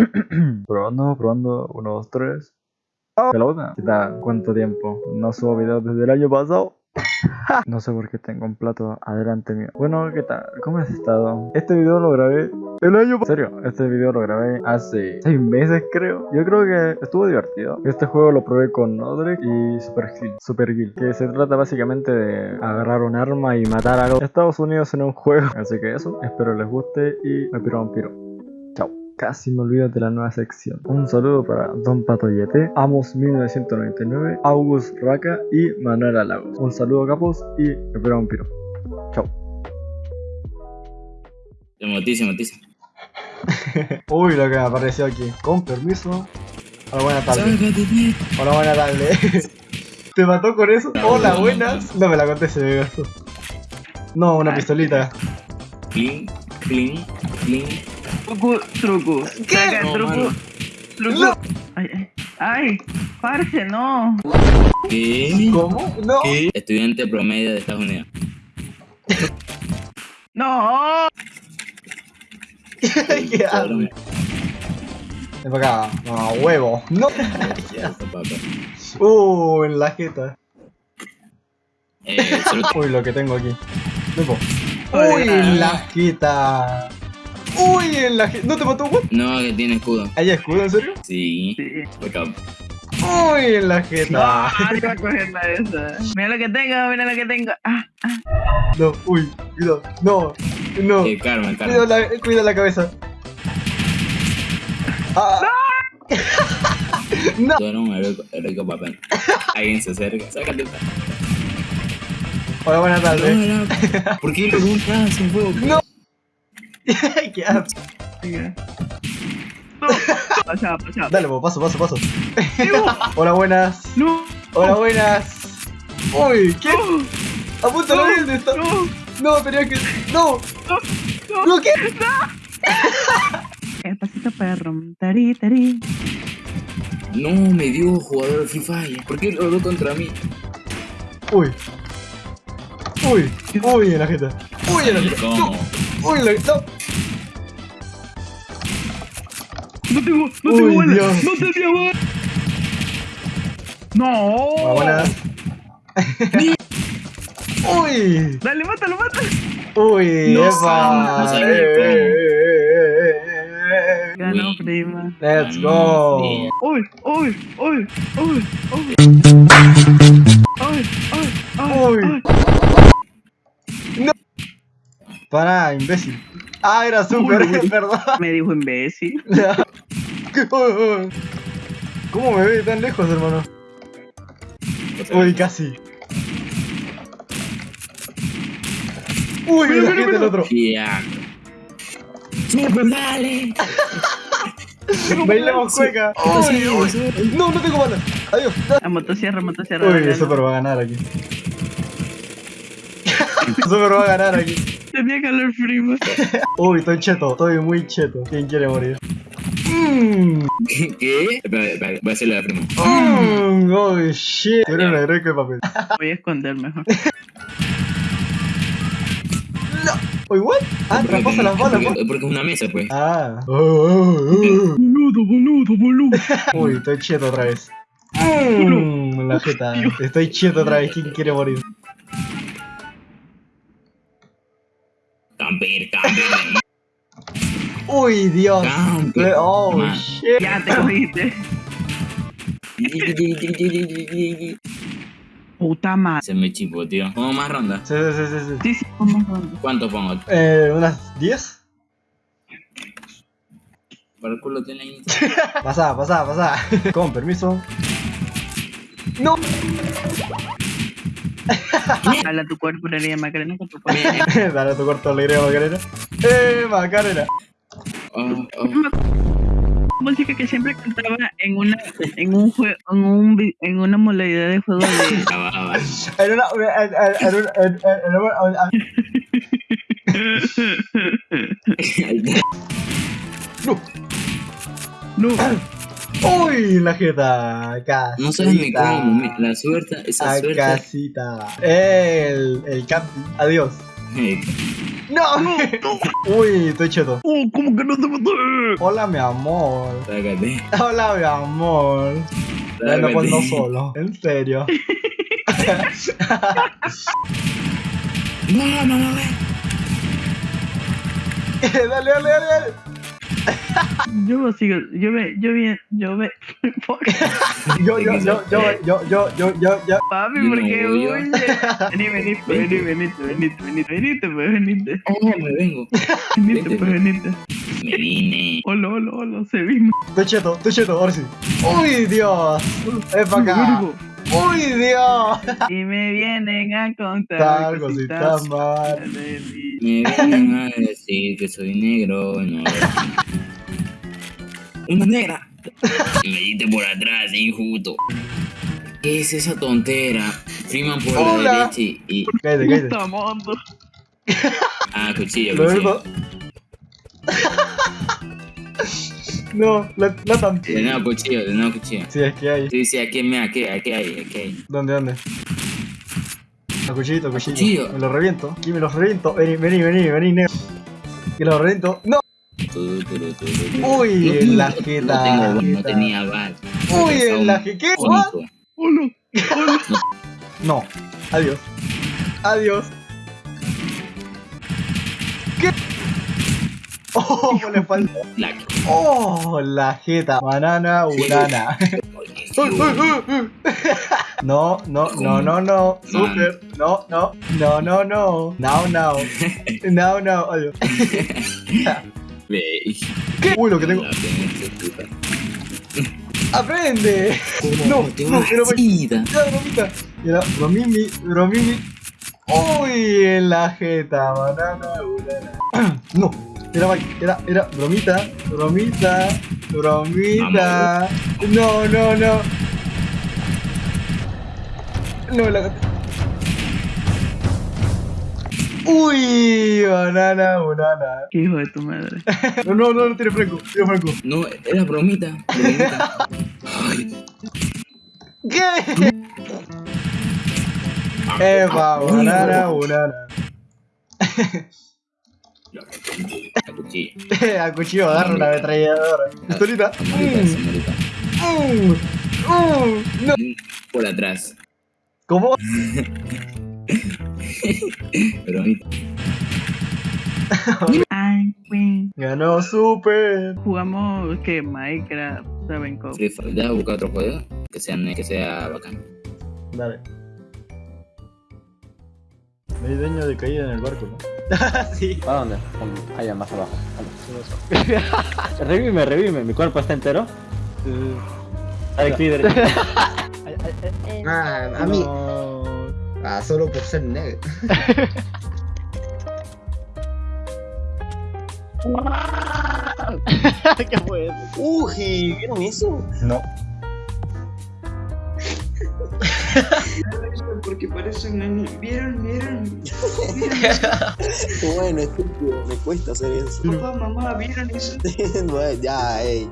probando, probando. Uno, dos, tres. ¡Oh! Pelota. ¿Qué tal? ¿Cuánto tiempo? No subo videos desde el año pasado. no sé por qué tengo un plato adelante mío. Bueno, ¿qué tal? ¿Cómo has estado? Este video lo grabé el año pasado. En serio, este video lo grabé hace 6 meses creo. Yo creo que estuvo divertido. Este juego lo probé con Nodrek y Super Hill, Super Guild, que se trata básicamente de agarrar un arma y matar a los Estados Unidos en un juego. Así que eso, espero les guste y me piro un piro. Chao. Casi me olvido de la nueva sección. Un saludo para Don Patoyete, Amos 1999, August Raka y Manuela Lagos. Un saludo capos y me piro un piro. Chao. Se motiza. Uy, lo que me apareció aquí. Con permiso. Hola. Sácate, tío. Hola, buenas tardes. ¿Te mató con eso? Hola, buenas. No me la conté, se me. No, una pistolita. Clean, clean, clean. Truco, truco. ¿Qué? Saca, No, truco. mano. Truco. No. Ay, ay, ay, parce, no. ¿Qué? ¿Cómo? No. ¿Qué? Estudiante promedio de Estados Unidos. No. ¿Qué haces? Ven para acá. No, huevo. No. Papá. Uh, en la jeta. Eh, Uy, lo que tengo aquí. Uy, en la jeta. Uy, en la jeta. ¿No te mató, güey? No, que tiene escudo. ¿Hay escudo, en serio? Sí. Sí. Uy, en la No, jeta. iba a coger la esa. Mira lo que tengo, mira lo que tengo. Ah, No, uy, cuidado. No, no. Eh, karma, Cuida karma. la, cuida la cabeza. Ah. No. Eres un heroico, heroico papel. Alguien se acerca. Sácate. Hola, buenas tardes. No, no. ¿Por qué lo buscas sin fuego? No. ¿Qué haces? mira. No. Pasa, pasa. Dale, po, paso, paso, paso. Hola, buenas. No. Hola, buenas. Uy, ¿qué? No. Apúntalo bien, está. No. No, tenía que. No, No. no, ¿qué? El pasito perro. Tari, tari. No, me dio jugador de Free Fire. ¿Por qué lo habló contra mí? Uy. Uy, uy, en la jeta. Uy, en la jeta. No, uy, en la jeta. No tengo, no Uy, tengo. Dios. No tenía bala. No. Hola, buenas. Uy. Dale, mátalo, mátalo. Uy, No epa. no Eh, eh, eh, eh. Ganó, Uy. prima. Let's go. Uy, uy, uy, uy, uy. Uy, uy, Uy. uy. Pará, imbécil. Ah, era super, perdón. Me dijo imbécil. ¿Cómo me ve tan lejos, hermano? Uy, casi. Uy, Mira, la mira, mira. otro. Sí, pues dale. Bailemos cueca. No, no tengo balas. Adiós. A motosierra, motosierra. Uy, Super va a ganar aquí. Super va a ganar aquí. Tenía calor, prima. Uy, estoy cheto. Estoy muy cheto. ¿Quién quiere morir? Mmm. ¿Qué? ¿Qué? Espera, espera, voy a hacerle la prima. Mmm. Oh, shit. De papel. Voy a esconder mejor. Uy, what? Ah, traspasa las balas, porque, ¿no? porque es una mesa, pues. Ah. Oh, oh, oh. Boludo, boludo, boludo. Uy, estoy cheto otra vez. Mmm, la jeta. Estoy cheto otra vez. ¿Quién quiere morir? Uy, Dios. Oh, Man. shit. Ya te cogiste. Puta madre. Se me chipo, tío. ¿Pongo más ronda? Sí, sí, sí, sí. Sí, sí. ¿Cuánto pongo? Eh, ¿unas 10? Para el culo tiene ahí. Pasá, pasá, pasá. Con permiso. No. Dale a tu cuerpo herida Macarena tu cuerpo. Dale tu corto alegría, Macarena. Eh, Macarena. Oh, oh. música que siempre cantaba en una en un juego en un en una modalidad de juego de Ah. En una. No. no Uy, la jeta. Casita. No sabes ni cómo, la suerte, esa A suerte. casita. El, el camping. Adiós. Eh, ¡No! Uy, estoy cheto. Oh, ¿cómo que no te maté? Hola, mi amor. Hola, mi amor. Bueno, pues no solo. En serio. No, no, no, no. dale, dale, dale, dale. Yo me sigo, yo me, yo bien, yo me. Yo, yo, yo, yo, yo, yo, yo, yo, yo. Papi, Yo ¿por no qué voy, yo. huye? Vení, vení, pues, vení, venite, pues, venite. Oh, me vengo. Venite, pues, venite. Me vine. Hola, hola, hola, se vino. Estoy cheto, estoy cheto, ahora sí. Uy, Dios. Es para acá. Uy, Dios. Y me vienen a contar cositas mal. Me vienen a decir que soy negro. No. Una negra. Me diste por atrás, injusto. ¿Qué es esa tontera? Freeman por Hola. la derecha y. y- Cállate, cállate. Ah, cuchillo, Lo cuchillo. No, la, la tan. De nuevo cuchillo, de nuevo cuchillo. Sí, es que hay. Sí, sí, aquí, mira, aquí, aquí hay, aquí hay. ¿Dónde, dónde? A cuchillito, a cuchillo. cuchillo. Me lo reviento. Aquí me lo reviento. Vení, vení, vení, vení, negro. Que lo reviento. ¡No! Uy, en la no, jeta. No, tengo, no jeta. tenía bal. Uy, en la. Único. Hola. No. Adiós. Adiós. ¿Qué? Oh, espalda. La Oh, la jeta. Banana, banana. No, no, no, no, no. Super. No, no. No, no, no. Now, now. Now, now. Adiós. ¿Qué? Uy, lo que tengo. ¡Aprende! ¿Cómo No, no, pero bromita. Mira, bromimi, bromimi. Uy, en la jeta, banana, banana. No, era, era, era, bromita, bromita, bromita. No, no, no. No, la Uy, banana, banana. Qué hijo de tu madre. No, no, no, no tiene franco, tiene franco. No, era bromita. bromita. Ay, ¿Qué? Eva, banana, banana. la cuchilla. A cuchillo agarra una ametralladora. Pistolita. Señorita. Mm, mm, No. Por atrás. ¿Cómo? Ay, queen. Ganó Super. Jugamos que Minecraft, ¿saben cómo? Free Fire. Deja buscar otro juego que sea, que sea bacán. Dale. Me di dueño de caída en el barco, ¿no? sí. ¿Para dónde? Allá, más abajo. revime, revime. Mi cuerpo está entero. Alex líder. Ah, a mí. Ah, solo por ser negro. ¿Qué fue eso? Uy, ¿vieron eso? No. Porque parece un anime. ¿Vieron? ¿Vieron? Bueno, estúpido, me cuesta hacer eso. Papá, mamá, ¿vieron eso? Bueno, ya, ey.